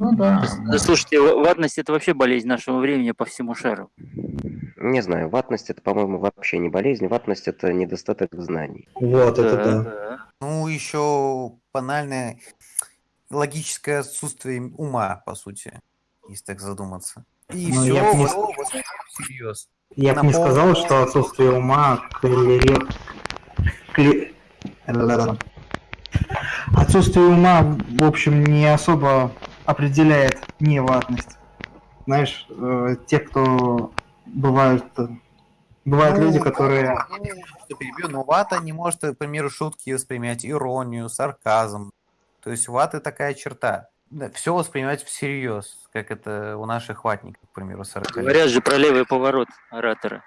Ну да. Да, слушайте, ва- ватность это вообще болезнь нашего времени по всему шару. Не знаю, ватность это, по-моему, вообще не болезнь. Ватность это недостаток знаний. Вот, это Да, да. да. Ну, еще банальное логическое отсутствие ума, по сути, если так задуматься. И Ну, все, я не- всерьез. Я бы не пол- сказал, что отсутствие ума коррелирует... ла-ла-ла. Отсутствие ума, в общем, не особо определяет неватность. Знаешь, э, те, кто бывают... э, Бывают Ну, люди, которые... ну, что перебью, но вата не может, к примеру, шутки воспринимать, иронию, сарказм. То есть у ваты такая черта. все воспринимать всерьез, как это у наших ватников, к примеру, 40 Говорят же про левый поворот оратора.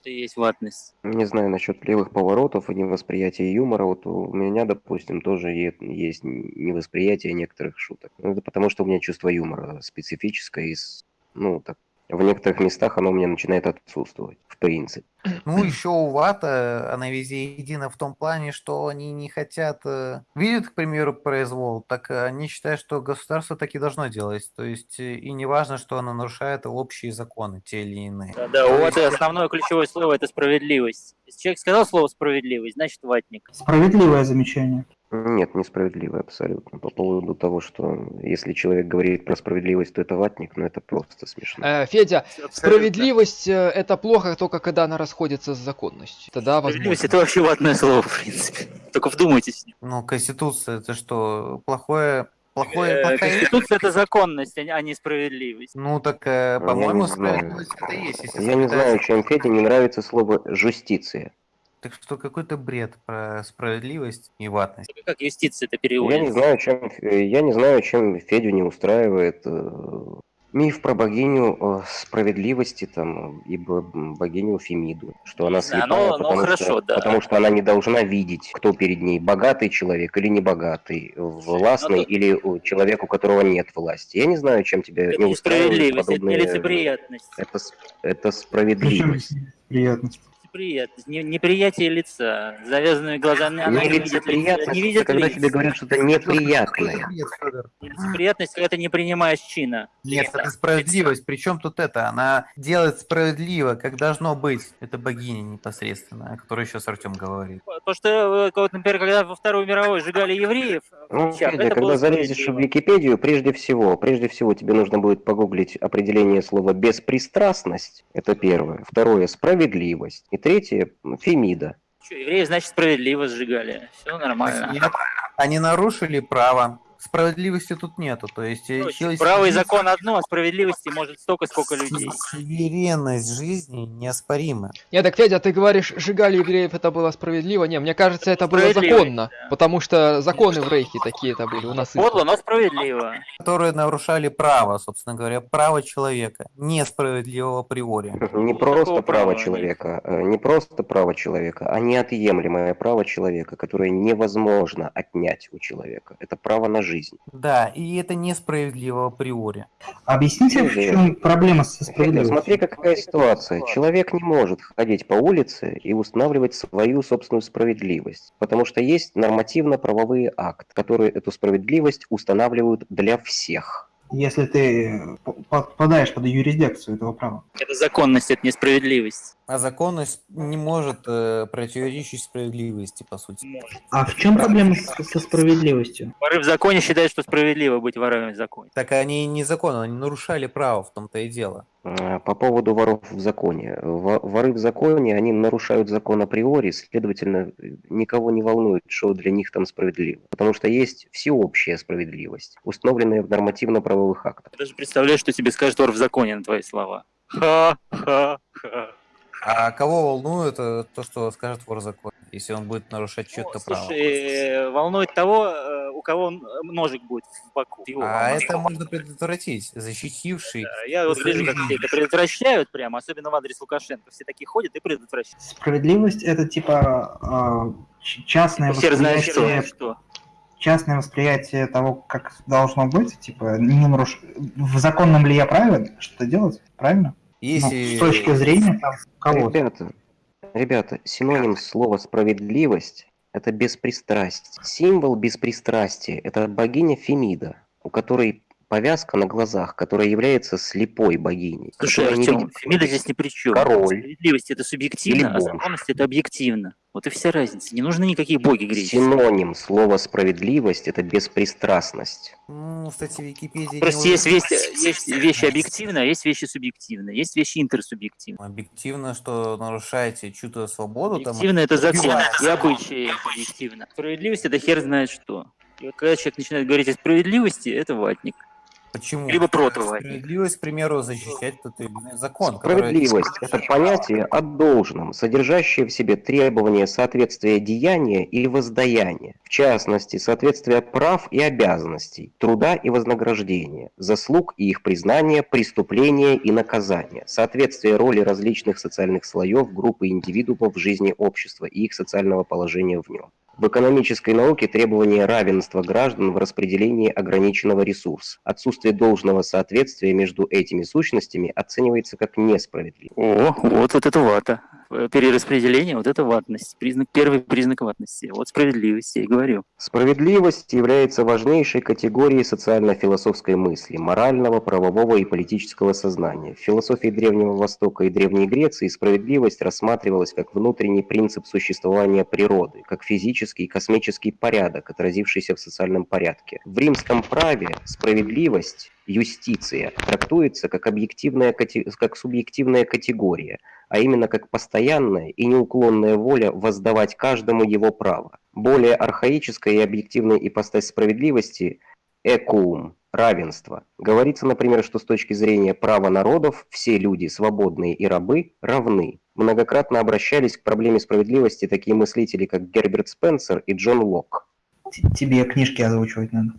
Это есть ватность. Не знаю насчет левых поворотов и невосприятия юмора. Вот у меня, допустим, тоже есть невосприятие некоторых шуток. Ну, Это потому, что у меня чувство юмора специфическое. И, с- ну, так, в некоторых местах оно у меня начинает отсутствовать, в принципе. Ну, еще у вата она везде едина в том плане, что они не хотят... э, Видят, к примеру, произвол, так они считают, что государство так и должно делать. То есть э, и не важно, что оно нарушает общие законы, те или иные. Да, да, вот основное ключевое слово это справедливость. Если человек сказал слово справедливость, значит ватник. Справедливое замечание. Нет, несправедливо абсолютно. По поводу того, что если человек говорит про справедливость, то это ватник, но это просто смешно. Э, Федя, Абсолютно. справедливость э, это плохо только когда она расходится с законностью. Тогда Справедливость возможно. это вообще ватное слово, в принципе. Только вдумайтесь. Ну, Конституция, это что, плохое... Плохое, Э, плохая Конституция это законность, а не- а не справедливость. Ну, так, э, по-моему, справедливость это есть. Если Я не знаю, чем Феде не нравится слово «жустиция». Так что какой-то бред про справедливость и ватность. Как юстиция это Я не знаю, чем, э, я не знаю, чем Федю не устраивает э, миф про богиню э, справедливости там и бо- богиню Фемиду, что она Не слепая, ну- ну, потому, хорошо, что, да. потому что она не должна видеть, кто перед ней, богатый человек или небогатый, властный Ну, или э, человек, у которого нет власти. Я не знаю, чем тебя Это не не устраивает справедливость, это подобные- нелицеприятность. Это, с- это Причем справедливость. приятность. Неприятность, не- неприятие лица, с завязанными глазами. Она не видит лица, не видит когда лиц. тебе говорят что-то неприятное. Нелицеприятность, когда ты не принимаешь чина. Нет, Лица. это справедливость. Причем тут это? Она делает справедливо, как должно быть. Это богиня непосредственно, о которой сейчас Артем говорит. Потому что, э, вот, например, когда во Вторую мировую сжигали евреев, Ну, печах, Федя, когда залезешь в. Википедию, прежде всего, прежде всего тебе нужно будет погуглить определение слова беспристрастность. Это первое. Второе справедливость. И третье фемида. Чё, евреев, значит, справедливо сжигали. Все нормально. Нет, они нарушили право. Справедливости тут нету. То есть э, Короче, Право и закон одно, а справедливости может столько, сколько людей. Суверенность жизни неоспорима. Нет, так, Федя, ты говоришь, сжигали евреев, это было справедливо. Не, мне кажется, это было законно. Потому что законы в Рейхе такие это были у нас. Подло, но справедливо. Которые нарушали право, собственно говоря, право человека. Несправедливого априори. Не просто такого право человека, э, не просто право человека, а неотъемлемое право человека, которое невозможно отнять у человека. Это право на жизнь. Да, и это несправедливо априори. Объясните, в чем проблема со справедливостью? смотри, какая ситуация. Человек не может ходить по улице и устанавливать свою собственную справедливость, потому что есть нормативно-правовые акты, которые эту справедливость устанавливают для всех. Если ты п- попадаешь под юрисдикцию этого права. Это законность, это несправедливость. А законность не может э, противоречить справедливости, по сути. А в чем проблема с- со справедливостью? Воры в законе считают, что справедливо быть ворами в законе. Так они не законно, они нарушали право, в том-то и дело. А, По поводу воров в законе. Во- Воры в законе, они нарушают закон априори, следовательно, никого не волнует, что для них там справедливо. Потому что есть всеобщая справедливость, установленная в нормативно-правовых актах. Я даже представляю, что тебе скажет вор в законе на твои слова. Ха-ха-ха. А кого волнует э, то, что скажет вор закон, если он будет нарушать чье-то право? Слушай, э, волнует того, э, у кого н- ножик будет в боку. Его А волнует. это можно предотвратить, защитивший. Да, Я вот вижу, как все это предотвращают прямо, особенно в адрес Лукашенко. Все такие ходят и предотвращают. Справедливость это типа а, частное Все знают, восприятие, что, что. частное восприятие того, как должно быть, типа не наруш... в законном ли я праве что делать, правильно? Ну, Если... с точки зрения там, кого-то. Ребята, ребята, синоним слова справедливость – это беспристрастие. Символ беспристрастия – это богиня Фемида, у которой повязка на глазах, которая является слепой богиней. Слушай, Артем, Фемида здесь ни при чем. Король. Справедливость это субъективно, а законность это объективно. Вот и вся разница. Не нужны никакие боги греческие. Синоним слова справедливость это беспристрастность. Ну, кстати, Википедия... не Просто есть, вещи, есть вещи объективные, а есть вещи субъективные. Есть вещи интерсубъективные. Объективно, что нарушаете чью-то свободу, там, Объективно это закон и обычаи объективно. Справедливость это хер знает что. И когда человек начинает говорить о справедливости, это ватник. Почему? Либо протоватник. Справедливость, к примеру, защищать тот или иной закон. который- Справедливость – это понятие о должном, содержащее в себе требование соответствия деяния и воздаяния, в частности, соответствие прав и обязанностей, труда и вознаграждения, заслуг и их признания, преступления и наказания, соответствие роли различных социальных слоев, группы индивидуумов в жизни общества и их социального положения в нем. В экономической науке требование равенства граждан в распределении ограниченного ресурса. Отсутствие должного соответствия между этими сущностями оценивается как несправедливо. О, вот, это вата. Э, Перераспределение, вот это ватность. Признак, первый признак ватности. Вот справедливость, я и говорю. Справедливость является важнейшей категорией социально-философской мысли, морального, правового и политического сознания. В философии Древнего Востока и Древней Греции справедливость рассматривалась как внутренний принцип существования природы, как физический и космический порядок, отразившийся в социальном порядке. В римском праве справедливость, юстиция, трактуется как, объективная, как субъективная категория, а именно как постоянная и неуклонная воля воздавать каждому его право. Более архаическая и объективная ипостась справедливости – экуум, равенство. Говорится, например, что с точки зрения права народов все люди, свободные и рабы, равны. Многократно обращались к проблеме справедливости такие мыслители, как Герберт Спенсер и Джон Лок. Т- Тебе книжки озвучивать надо.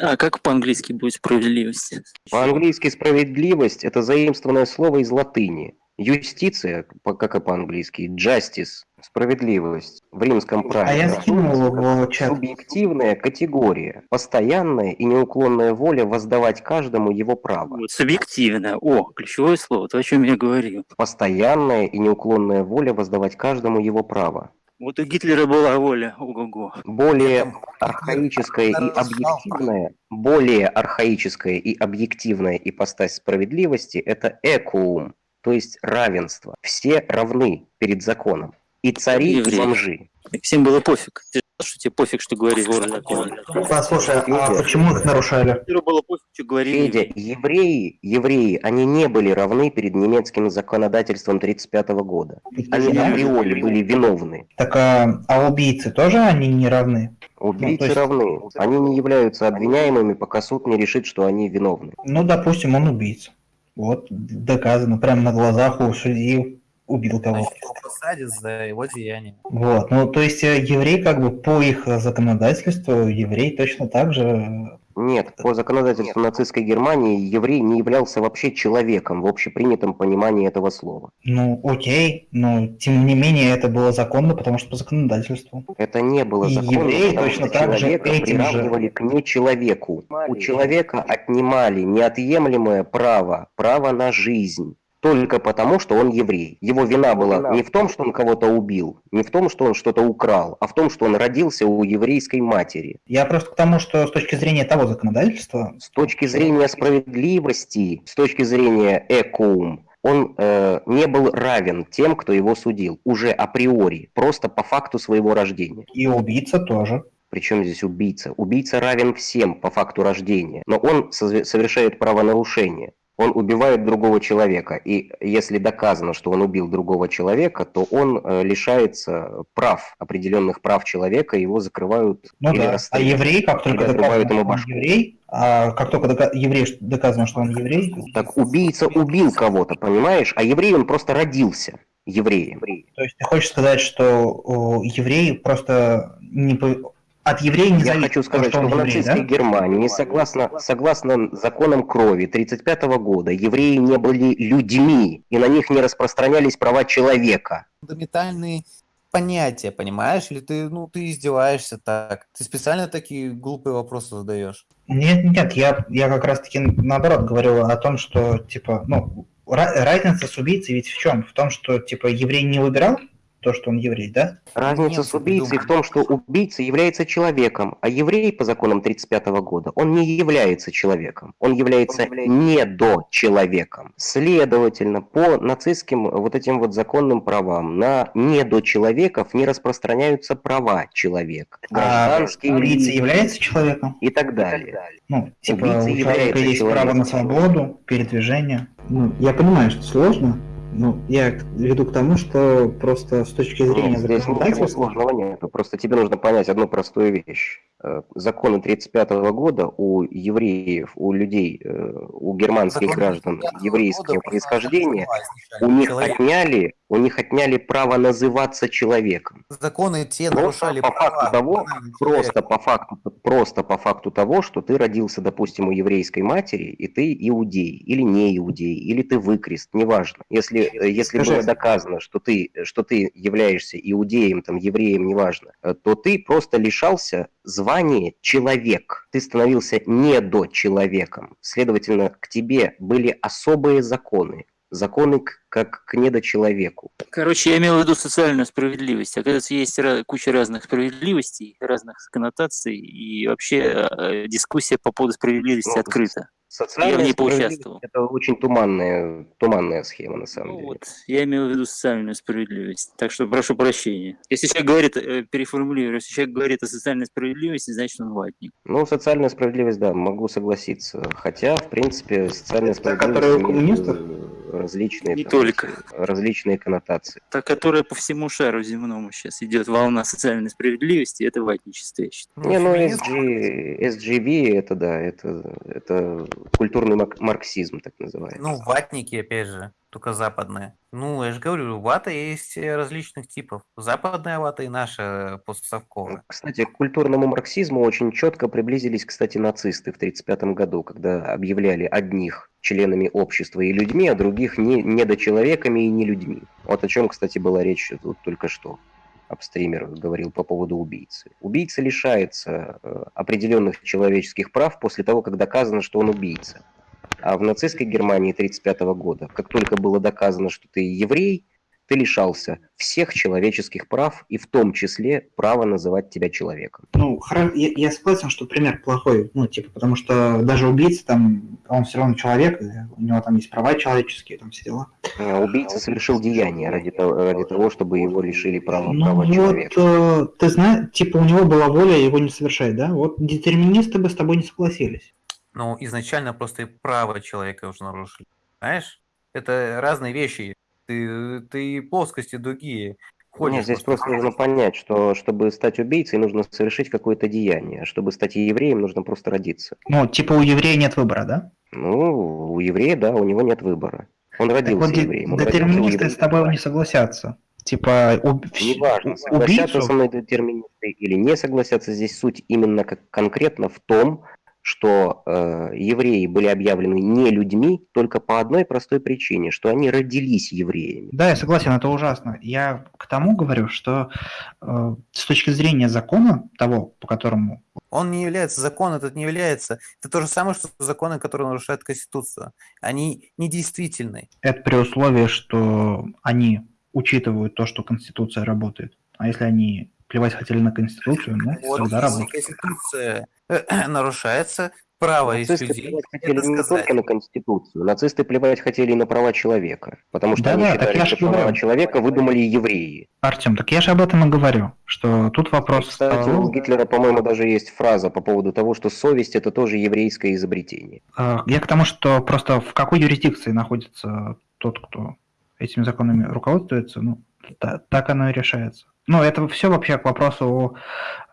А как по-английски будет справедливость? По-английски справедливость – это заимствованное слово из латыни. Юстиция, как и по-английски, justice – справедливость. В римском праве А я скинул в чат. Субъективная категория, постоянная и неуклонная воля воздавать каждому его право. Вот, субъективно. О, ключевое слово, то, о чем я говорил. Постоянная и неуклонная воля воздавать каждому его право. Вот у Гитлера была воля, ого-го. Более архаическая и объективная, более архаическая и объективная ипостась справедливости – это экуум, то есть равенство. Все равны перед законом. И цари, и бомжи. И Всем было пофиг. Что тебе пофиг, что говорили воры закона? Послушай, а Федя. почему их нарушали? Было пофиг, что говорили. Федя, евреи, евреи, они не были равны перед немецким законодательством 1935 года. Они Да? априори были виновны. Так а, а убийцы тоже они не равны? Убийцы Ну, есть- равны. Они не являются обвиняемыми, пока суд не решит, что они виновны. Ну, допустим, он убийца. Вот, доказано, прямо на глазах у судьи убил кого-то. Посадят за его деяние. Вот, ну, то есть э, еврей, как бы, по их э, законодательству, еврей точно так же... э, Нет, по законодательству нацистской Германии еврей не являлся вообще человеком в общепринятом понимании этого слова. Ну, окей, но тем не менее это было законно, потому что по законодательству. Это не было И законно, евреи потому точно что так же человека этим же- приравнивали к нечеловеку. У человека отнимали неотъемлемое право, право на жизнь. Только потому, что он еврей. Его вина была не в том, что он кого-то убил, не в том, что он что-то украл, а в том, что он родился у еврейской матери. Я просто к тому, что с точки зрения того законодательства, С точки зрения справедливости, с точки зрения экоум, он э, не был равен тем, кто его судил, уже априори, просто по факту своего рождения. и убийца тоже. Причем здесь убийца? Убийца равен всем по факту рождения, но он совершает правонарушение. Он убивает другого человека, и если доказано, что он убил другого человека, то он э, лишается прав, определенных прав человека, его закрывают Ну или да. А еврей, как только доказано, ему башку. еврей, а как только дока- еврей доказано, что он еврей, Так убийца убил кого-то, понимаешь? А еврей, он просто родился евреем. то есть ты хочешь сказать, что еврей просто не от еврея не Я зависит, хочу сказать, то, что он в нацистской да? Германии, согласно, согласно законам крови 1935 года, евреи не были людьми, и на них не распространялись права человека. Фундаментальные понятия, понимаешь? Или ты, ну, ты издеваешься так? Ты специально такие глупые вопросы задаешь? Нет, нет, я, я как раз таки наоборот говорил о том, что типа, ну, ра- разница с убийцей ведь в чем? В том, что типа еврей не выбирал, то, что он еврей, да? Разница Немцы с убийцей в придумали. том, что убийца является человеком, а еврей по законам 1935 года, он не является человеком, он является недочеловеком. Следовательно, по нацистским вот этим вот законным правам на недочеловеков не распространяются права человека, А гражданские убийца является человеком? и так далее. Ну, типа, Убийца у человека является есть право человеком. на свободу, передвижение. Ну, я понимаю, что сложно, но я веду к тому, что просто с точки зрения Нет, здесь ничего сложного нет. Просто тебе нужно понять одну простую вещь. Э, Законы 1935 года у евреев, у людей, э, у германских Закон граждан 35-го еврейского происхождения, у них Человек- отняли, у них отняли право называться человеком. Законы те Просто нарушали по факту права того, банального Просто по факту, просто по факту того, что ты родился, допустим, у еврейской матери, и ты иудей, или не иудей, или ты выкрест, неважно. Если, э, если Скажи. было доказано, что ты, что ты являешься иудеем, там, евреем, неважно, то ты просто лишался звания человек. Ты становился недочеловеком. Следовательно, к тебе были особые законы. Законы как к недочеловеку. Короче, я имел в виду социальную справедливость. Оказывается, есть куча разных справедливостей, разных коннотаций, и вообще э, дискуссия по поводу справедливости Ну, открыта. Социальная Я в ней поучаствовал. Это очень туманная, туманная схема, на самом Ну деле. вот, я имел в виду социальную справедливость. Так что прошу прощения. Если человек говорит, э, переформулирую, если человек говорит о социальной справедливости, значит он ватник. Ну, социальная справедливость, да, могу согласиться. Хотя, в принципе, социальная Та, справедливость которая у коммунистов? Различные, Не там, только. различные коннотации. Та, которая по всему шару земному сейчас идет волна социальной справедливости, это ватничество, я считаю. Не, ну SG, SGV это да, это, это культурный марксизм, так называемый. Ну, ватники, опять же, только западные. Ну, я же говорю, вата есть э, различных типов. Западная вата и наша постсовковая. Кстати, к культурному марксизму очень четко приблизились, кстати, нацисты в 1935 году, когда объявляли одних членами общества и людьми, а других не, недочеловеками и не людьми. Вот о чем, кстати, была речь тут только что. Апстример говорил по поводу убийцы. Убийца лишается э, определенных человеческих прав после того, как доказано, что он убийца. А в нацистской Германии 1935 года, как только было доказано, что ты еврей, ты лишался всех человеческих прав и в том числе права называть тебя человеком. Ну, я, я согласен, что пример плохой, ну, типа, потому что даже убийца там, он все равно человек, у него там есть права человеческие, там все дела. А Убийца совершил деяние ради того, ради того чтобы его лишили права, Ну, права вот, человека. э, ты знаешь, типа, у него была воля его не совершать, да? Вот детерминисты бы с тобой не согласились. Ну, изначально просто и право человека уже нарушили. Знаешь? Это разные вещи. Ты, ты плоскости другие. Ходишь Нет, здесь просто нужно понять, что чтобы стать убийцей, нужно совершить какое-то деяние. А чтобы стать евреем, нужно просто родиться. Ну, типа, у еврея нет выбора, да? Ну, у еврея, да, у него нет выбора. Он Так родился вот, де- евреем. он родился детерминисты евреем. с тобой не согласятся. Типа, уб- Неважно, согласятся убийцу... со мной детерминисты или не согласятся, здесь суть именно как конкретно в том, что э, евреи были объявлены не людьми только по одной простой причине, что они родились евреями. Да, я согласен, это ужасно. Я к тому говорю, что э, с точки зрения закона, того, по которому... Он не является, закон этот не является. Это то же самое, что законы, которые нарушают Конституцию. Они недействительны. Это при условии, что они учитывают то, что Конституция работает. А если они плевать хотели на Конституцию, ну, Вот тогда работает. Конституция нарушается, право Нацисты людей плевать хотели это не сказать. только на Конституцию, нацисты плевать хотели и на права человека, потому что они Да-да, так считали, я что права говорю. человека выдумали евреи. Артем, так я же об этом и говорю, что тут вопрос... Кстати, того, у Гитлера, по-моему, даже есть фраза по поводу того, что совесть это тоже еврейское изобретение. э, я к тому, что просто в какой юрисдикции находится тот, кто этими законами руководствуется, ну, та- так оно и решается. Ну, это все вообще к вопросу о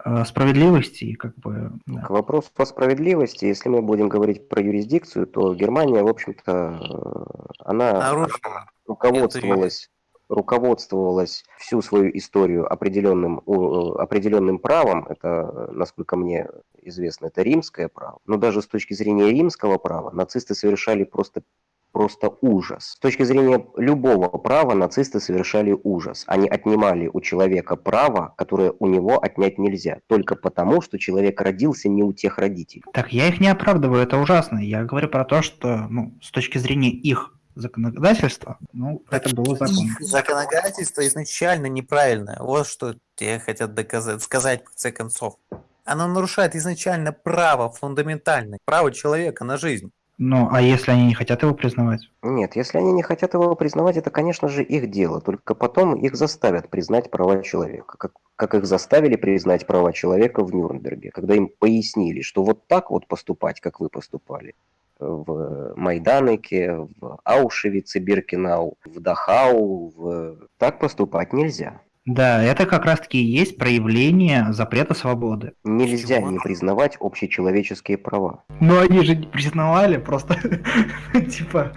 э, справедливости и как бы... да. К вопросу о справедливости, если мы будем говорить про юрисдикцию, то Германия, в общем-то, э, она Нарушила. руководствовалась, руководствовалась всю свою историю определенным, э, определенным правом, это, насколько мне известно, это римское право, но даже с точки зрения римского права нацисты совершали просто просто ужас. С точки зрения любого права нацисты совершали ужас. Они отнимали у человека право, которое у него отнять нельзя, только потому, что человек родился не у тех родителей. Так я их не оправдываю, это ужасно. Я говорю про то, что ну, с точки зрения их законодательства, ну, это было законно. Их законодательство изначально неправильное. Вот что тебе хотят доказать, сказать в конце концов. Оно нарушает изначально право фундаментальное, право человека на жизнь. Ну, а если они не хотят его признавать? Нет, если они не хотят его признавать, это, конечно же, их дело. Только потом их заставят признать права человека. Как, как их заставили признать права человека в Нюрнберге, когда им пояснили, что вот так вот поступать, как вы поступали в Майданике, в Аушевице, Биркенау, в Дахау, в... так поступать нельзя. Да, это как раз-таки и есть проявление запрета свободы. Нельзя Чего? не признавать общечеловеческие права. Но они же не признавали, просто типа...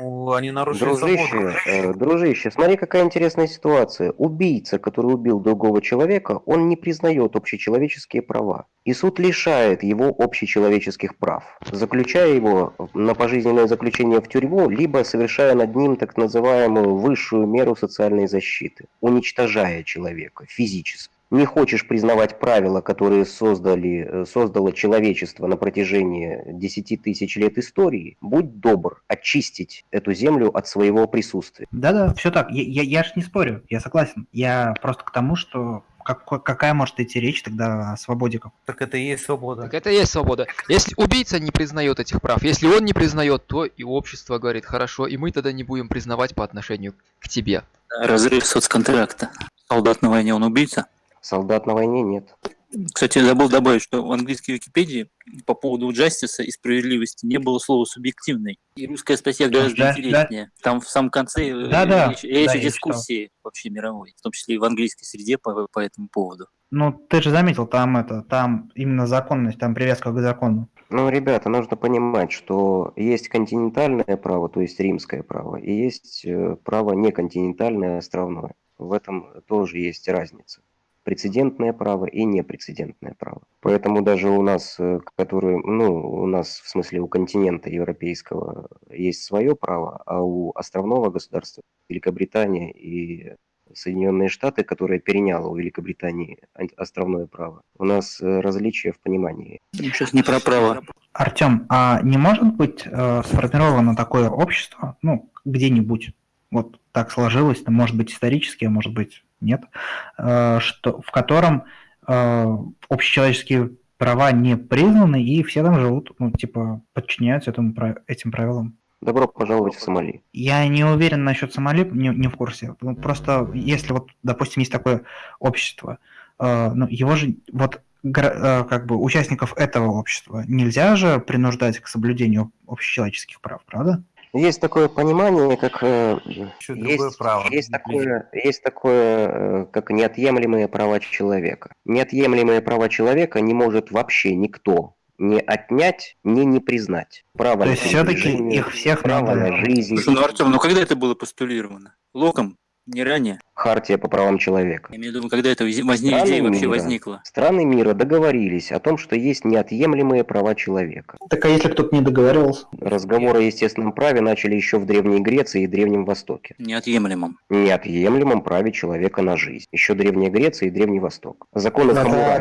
Ну, они нарушили Дружище, свободу. э, дружище, смотри, какая интересная ситуация. Убийца, который убил другого человека, он не признает общечеловеческие права. И суд лишает его общечеловеческих прав, заключая его на пожизненное заключение в тюрьму, либо совершая над ним так называемую высшую меру социальной защиты, уничтожая человека физически. Не хочешь признавать правила, которые создали, э, создало человечество на протяжении 10 тысяч лет истории, будь добр очистить эту землю от своего присутствия. Да-да, все так. Я, я, я ж не спорю, я согласен. Я просто к тому, что как- какая может идти речь тогда о свободе? Так это и есть свобода. Так это и есть свобода. Если убийца не признает этих прав, если он не признает, то и общество говорит, хорошо, и мы тогда не будем признавать по отношению к тебе. Разрыв соцконтракта. Солдат на войне, он убийца. Солдат на войне нет. Кстати, я забыл добавить, что в английской Википедии по поводу justice и справедливости не было слова субъективный. И русская статья гораздо Да, да. интереснее. Там в самом конце э, Да-да, речь, речь да, о дискуссии вообще мировой, в том числе и в английской среде по, по этому поводу. Ну, ты же заметил, там это, там именно законность, там привязка к закону. Ну, ребята, нужно понимать, что есть континентальное право, то есть римское право, и есть э, право неконтинентальное, островное. В этом тоже есть разница. Прецедентное право и непрецедентное право. Поэтому даже у нас, э, которые, ну, у нас, в смысле, у континента европейского есть свое право, а у островного государства, Великобритания и Соединенные Штаты, которое переняло у Великобритании ан- островное право, у нас э, различия в понимании. Сейчас не про право. Артем, а не может быть э, сформировано такое общество, ну, где-нибудь, вот так сложилось, ну, может быть исторически, а может быть нет, э, что, в котором э, общечеловеческие права не признаны, и все там живут, ну, типа, подчиняются этому, этим правилам. Добро пожаловать в Сомали. Я не уверен насчет Сомали, не, не в курсе. Ну, Просто если вот, допустим, есть такое общество, э, ну, его же вот э, как бы участников этого общества нельзя же принуждать к соблюдению общечеловеческих прав, правда? Есть такое понимание, как э, Еще есть, право. есть такое, есть такое, э, как неотъемлемые права человека. Неотъемлемые права человека не может вообще никто не отнять, не не признать. Право То на есть все-таки их всех право надо... на жизнь, Слушай, ну, Артем, ну когда это было постулировано? Локом? Не ранее? хартия по правам человека. Я имею в виду, когда это воз- возник, Страны идея вообще мира. возникла? Страны мира договорились о том, что есть неотъемлемые права человека. Так а если кто-то не договаривался? Разговоры о естественном праве начали еще в Древней Греции и Древнем Востоке. Неотъемлемом. Неотъемлемом праве человека на жизнь. Еще Древняя Греция и Древний Восток. Законы Хаммурапи